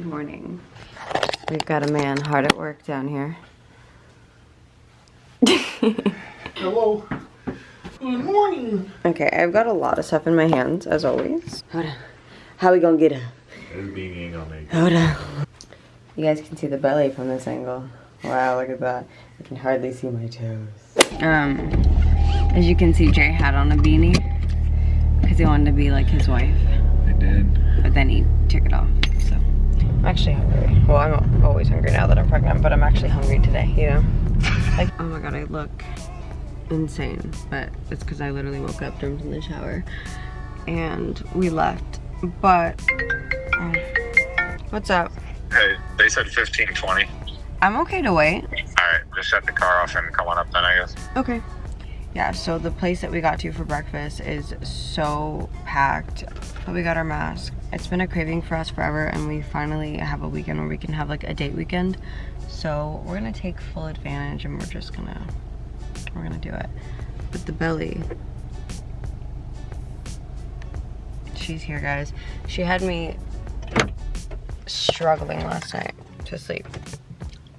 Good morning. We've got a man hard at work down here. Hello. Good morning. Okay, I've got a lot of stuff in my hands, as always. Hold on. How we gonna get her? This being ain't gonna make Hold on. You guys can see the belly from this angle. Wow, look at that. I can hardly see my toes. Um, as you can see, Jay had on a beanie because he wanted to be like his wife. I did. But then he took it off, so. I'm actually hungry. Well, I'm always hungry now that I'm pregnant, but I'm actually hungry today, you know? Like, oh my god, I look insane, but it's because I literally woke up, jumped in the shower, and we left. But, um, what's up? Hey, they said 15, 20. I'm okay to wait. Alright, just shut the car off and come on up then, I guess. Okay. Yeah, so the place that we got to for breakfast is so packed. But we got our mask. It's been a craving for us forever and we finally have a weekend where we can have like a date weekend. So we're gonna take full advantage and we're just gonna, we're gonna do it. But the belly, she's here guys. She had me struggling last night to sleep.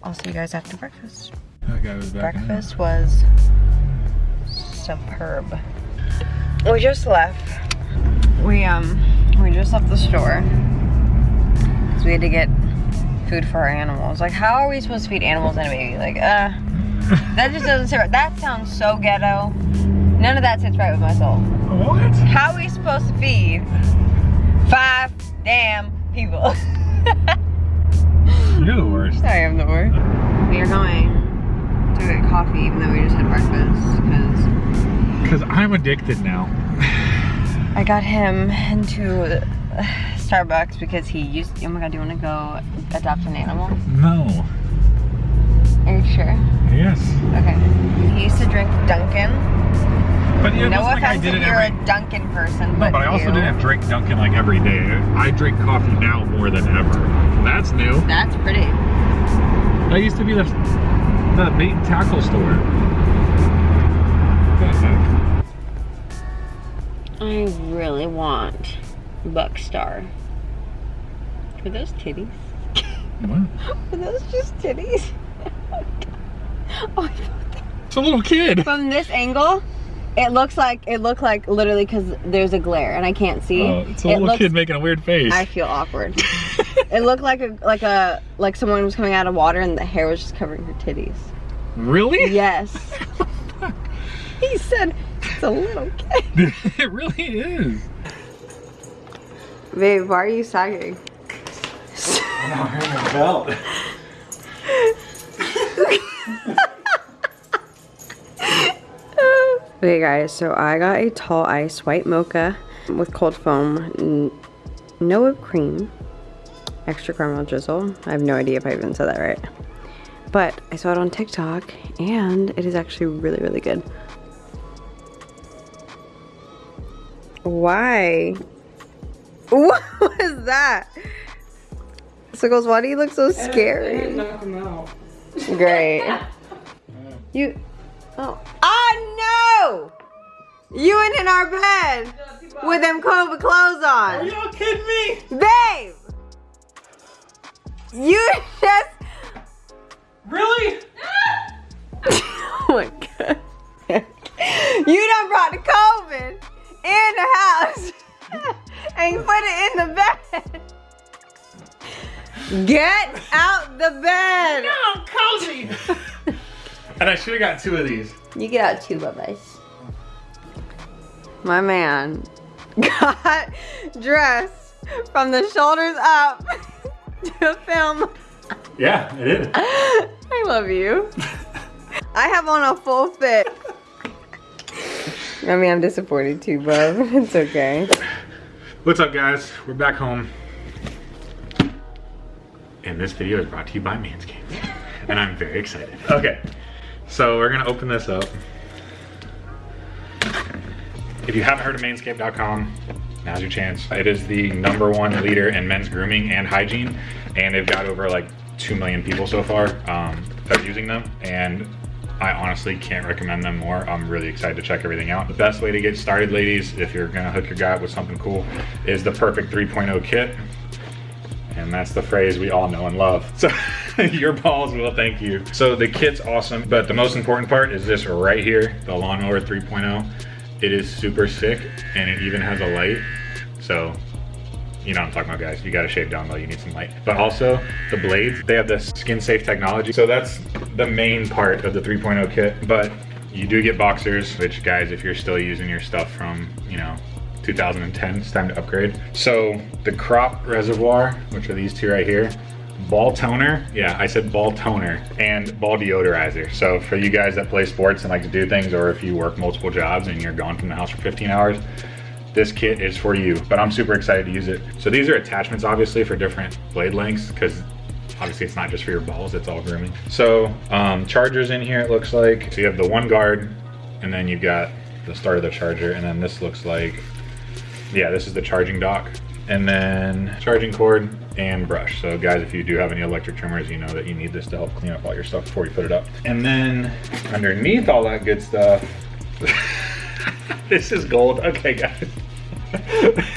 I'll see you guys after breakfast. That guy was back Breakfast was superb. We just left. We um we just left the store. Cause we had to get food for our animals. Like how are we supposed to feed animals and a baby? Like uh that just doesn't sit right. That sounds so ghetto. None of that sits right with my soul. What? How are we supposed to feed five damn people? You're the worst. I am the worst. We are going to get coffee even though we just had breakfast because Because I'm addicted now. I got him into Starbucks because he used. Oh my god, do you want to go adopt an animal? No. Are you sure? Yes. Okay. He used to drink Dunkin'. But it no wasn't like I did if it you're every... a Dunkin' person, No, but, but I also you- didn't drink Dunkin' like every day. I drink coffee now more than ever. That's new. That's pretty. That used to be the the bait and tackle store. I really want Buckstar. Are those titties? What? Are those just titties? oh, I. It's a little kid. From this angle, it looks like it looked like literally because there's a glare and I can't see. Oh, it's a it little looks, kid making a weird face. I feel awkward. it looked like a like a like someone was coming out of water and the hair was just covering her titties. Really? Yes. he said it's a little kid. it really is. Babe, why are you sagging? I'm wearing a belt. Okay guys, so I got a tall ice white mocha with cold foam, no whipped cream, extra caramel drizzle. I have no idea if I even said that right. But I saw it on TikTok and it is actually really, really good. Why? What was that? Sickles, why do you look so scary? knock him out. Great. You. Oh. Oh no! You in in our bed with them COVID clothes on. Are y'all kidding me? Babe! You just. Really? Oh my god. You done brought the COVID in the house and put it in the bed. Get out the bed. No, cozy. And I should have got two of these. You get out two bye-byes. My man got dressed from the shoulders up to film. Yeah, it is. I love you. I have on a full fit. I mean, I'm disappointed too, but it's okay. What's up, guys? We're back home. And this video is brought to you by Manscaped. and I'm very excited. Okay, so we're gonna open this up. If you haven't heard of manscaped.com, now's your chance. It is the number one leader in men's grooming and hygiene, and they've got over like 2 million people so far um, that are using them. And I honestly can't recommend them more. I'm really excited to check everything out. The best way to get started, ladies, if you're gonna hook your guy up with something cool, is the Perfect 3.0 kit. And that's the phrase we all know and love. So your balls will thank you. So the kit's awesome, but the most important part is this right here, the Lawnmower 3.0. It is super sick and it even has a light. So you know what I'm talking about guys. You gotta shave down though, you need some light. But also the blades, they have the skin safe technology. So that's the main part of the 3.0 kit. But you do get boxers, which guys, if you're still using your stuff from, you know, 2010, it's time to upgrade. So the crop reservoir, which are these two right here, ball toner, yeah, I said ball toner, and ball deodorizer. So for you guys that play sports and like to do things, or if you work multiple jobs and you're gone from the house for 15 hours, this kit is for you, but I'm super excited to use it. So these are attachments obviously for different blade lengths because obviously it's not just for your balls, it's all grooming. So um, chargers in here it looks like. So you have the one guard and then you've got the start of the charger and then this looks like, yeah, this is the charging dock. And then charging cord and brush. So guys, if you do have any electric trimmers, you know that you need this to help clean up all your stuff before you put it up. And then underneath all that good stuff, this is gold. Okay, guys.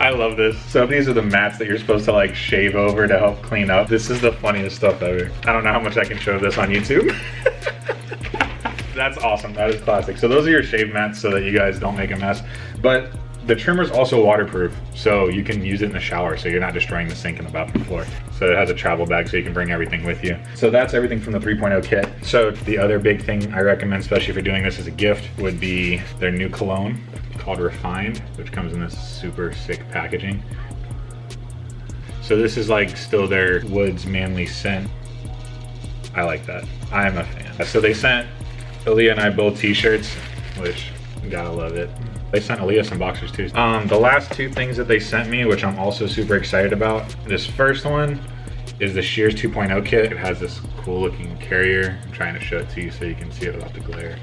I love this. So these are the mats that you're supposed to like shave over to help clean up. This is the funniest stuff ever. I don't know how much I can show this on YouTube. That's awesome. That is classic. So those are your shave mats so that you guys don't make a mess. But the trimmer is also waterproof, so you can use it in the shower so you're not destroying the sink and the bathroom floor. So it has a travel bag so you can bring everything with you. So that's everything from the 3.0 kit. So the other big thing I recommend, especially if you're doing this as a gift, would be their new cologne called Refined, which comes in this super sick packaging. So this is like still their Woods Manly scent. I like that. I'm a fan. So they sent Aaliyah and I both t-shirts, which gotta love it. They sent Aaliyah some boxers too. Um, the last two things that they sent me, which I'm also super excited about. This first one is the Shears 2.0 kit. It has this cool looking carrier. I'm trying to show it to you so you can see it without the glare.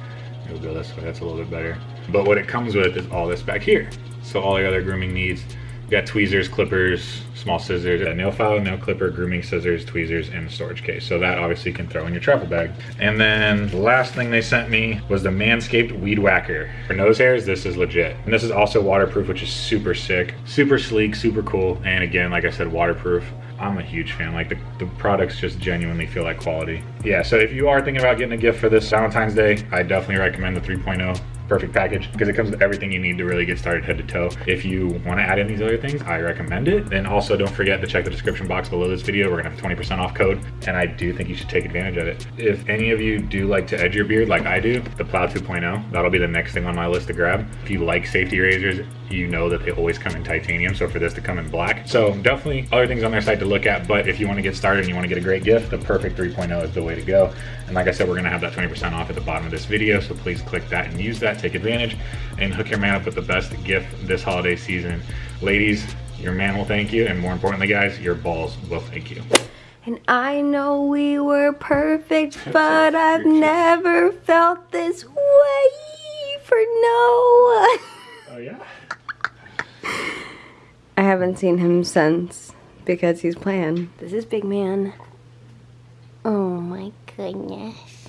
It'll go this way, that's a little bit better. But what it comes with is all this back here. So all your other grooming needs. You got tweezers, clippers, small scissors, a nail file, nail clipper, grooming scissors, tweezers, and a storage case. So that obviously you can throw in your travel bag. And then the last thing they sent me was the Manscaped Weed Whacker. For nose hairs, this is legit. And this is also waterproof, which is super sick. Super sleek, super cool. And again, like I said, waterproof. I'm a huge fan. Like the, the products just genuinely feel like quality. Yeah, so if you are thinking about getting a gift for this Valentine's Day, I definitely recommend the 3.0 perfect package because it comes with everything you need to really get started head to toe. If you want to add in these other things, I recommend it. And also don't forget to check the description box below this video. We're gonna have 20% off code and I do think you should take advantage of it. If any of you do like to edge your beard like I do, the Plow 2.0, that'll be the next thing on my list to grab. If you like safety razors, you know that they always come in titanium. So for this to come in black. So definitely other things on their site to look at. But if you want to get started and you want to get a great gift, the perfect 3.0 is the way to go. And like I said, we're gonna have that 20% off at the bottom of this video. So please click that and use that, take advantage and hook your man up with the best gift this holiday season. Ladies, your man will thank you. And more importantly, guys, your balls will thank you. And I know we were perfect, but I've never felt this way for Noah. Oh yeah? I haven't seen him since because he's playing. This is Big Man. Oh my goodness.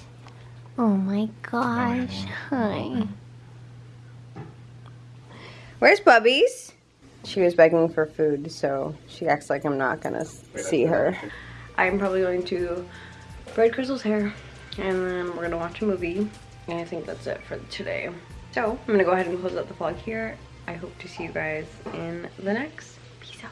Oh my gosh. Hi. Where's Bubbies? She was begging for food, so she acts like I'm not gonna see her. I'm probably going to braid Crystal's hair, and then we're gonna watch a movie. And I think that's it for today. So I'm gonna go ahead and close out the vlog here. I hope to see you guys in the next. Peace out.